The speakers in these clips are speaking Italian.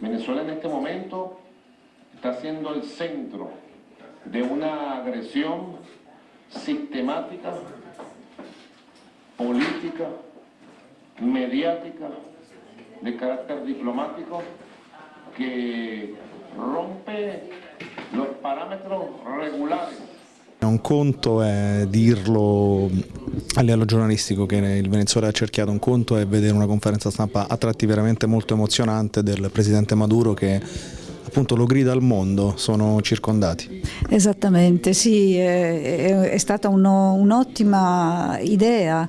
Venezuela en este momento está siendo el centro de una agresión sistemática, política, mediática, de carácter diplomático, che rompe los parámetros regulares Un conto è dirlo a livello giornalistico che il Venezuela ha cerchiato, un conto è vedere una conferenza stampa a tratti veramente molto emozionante del presidente Maduro che appunto lo grida al mondo, sono circondati. Esattamente, sì, è, è stata un'ottima idea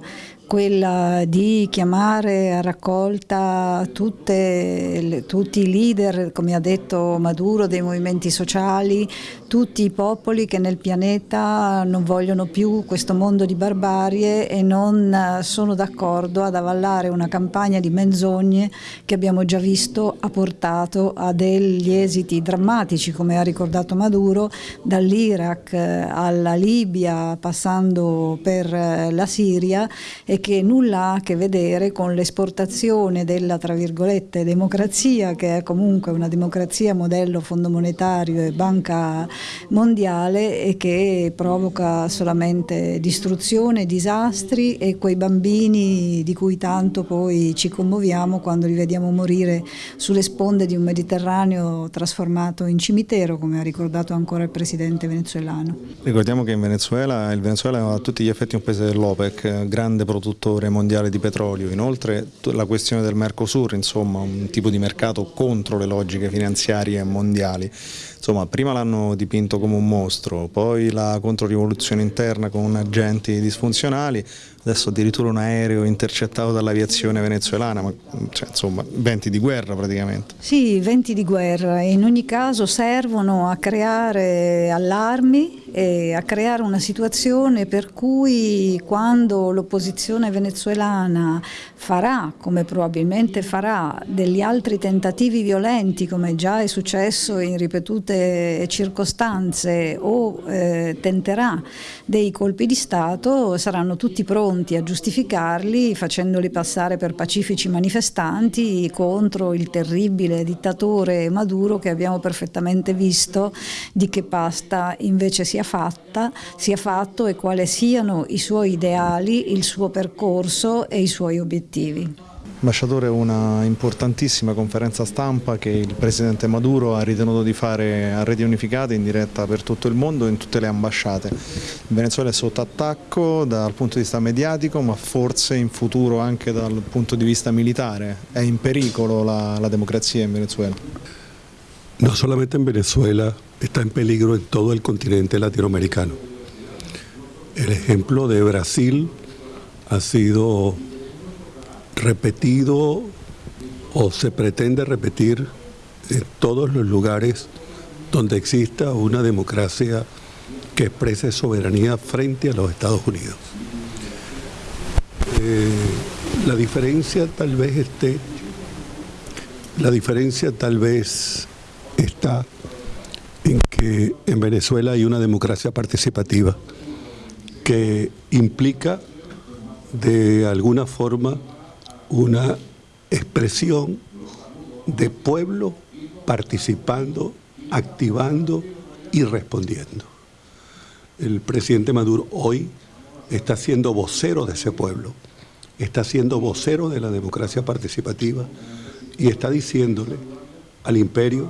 quella di chiamare a raccolta tutte, tutti i leader, come ha detto Maduro, dei movimenti sociali, tutti i popoli che nel pianeta non vogliono più questo mondo di barbarie e non sono d'accordo ad avallare una campagna di menzogne che abbiamo già visto ha portato a degli esiti drammatici, come ha ricordato Maduro, dall'Iraq alla Libia, passando per la Siria e che nulla ha a che vedere con l'esportazione della tra virgolette democrazia che è comunque una democrazia modello fondo monetario e banca mondiale e che provoca solamente distruzione, disastri e quei bambini di cui tanto poi ci commuoviamo quando li vediamo morire sulle sponde di un Mediterraneo trasformato in cimitero come ha ricordato ancora il presidente venezuelano. Ricordiamo che in Venezuela, il Venezuela è a tutti gli effetti un paese dell'OPEC, grande produttore produttore mondiale di petrolio, inoltre la questione del Mercosur, insomma un tipo di mercato contro le logiche finanziarie mondiali. Insomma, prima l'hanno dipinto come un mostro, poi la controrivoluzione interna con agenti disfunzionali, adesso addirittura un aereo intercettato dall'aviazione venezuelana, ma cioè, insomma venti di guerra praticamente. Sì, venti di guerra in ogni caso servono a creare allarmi e a creare una situazione per cui quando l'opposizione venezuelana farà, come probabilmente farà, degli altri tentativi violenti come già è successo in ripetute circostanze o eh, tenterà dei colpi di Stato saranno tutti pronti a giustificarli facendoli passare per pacifici manifestanti contro il terribile dittatore Maduro che abbiamo perfettamente visto di che pasta invece sia fatta, sia fatto e quali siano i suoi ideali, il suo percorso e i suoi obiettivi. Ambasciatore, una importantissima conferenza stampa che il Presidente Maduro ha ritenuto di fare a reti unificate in diretta per tutto il mondo in tutte le ambasciate. Il Venezuela è sotto attacco dal punto di vista mediatico ma forse in futuro anche dal punto di vista militare. È in pericolo la, la democrazia in Venezuela? No solamente in Venezuela, está in peligro in tutto il continente latinoamericano. El ejemplo de Brasil ha sido repetido o se pretende repetir en todos los lugares donde exista una democracia que exprese soberanía frente a los Estados Unidos. Eh, la diferencia tal vez esté, la diferencia tal vez está en que en Venezuela hay una democracia participativa que implica de alguna forma una expresión de pueblo participando, activando y respondiendo. El presidente Maduro hoy está siendo vocero de ese pueblo, está siendo vocero de la democracia participativa y está diciéndole al imperio,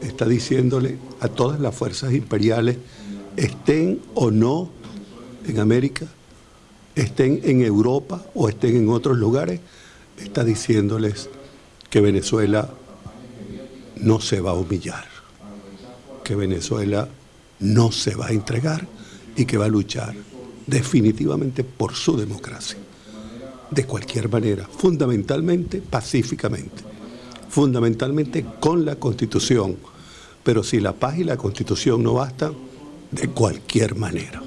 está diciéndole a todas las fuerzas imperiales, estén o no en América, estén en Europa o estén en otros lugares, está diciéndoles que Venezuela no se va a humillar, que Venezuela no se va a entregar y que va a luchar definitivamente por su democracia, de cualquier manera, fundamentalmente pacíficamente, fundamentalmente con la Constitución, pero si la paz y la Constitución no bastan, de cualquier manera.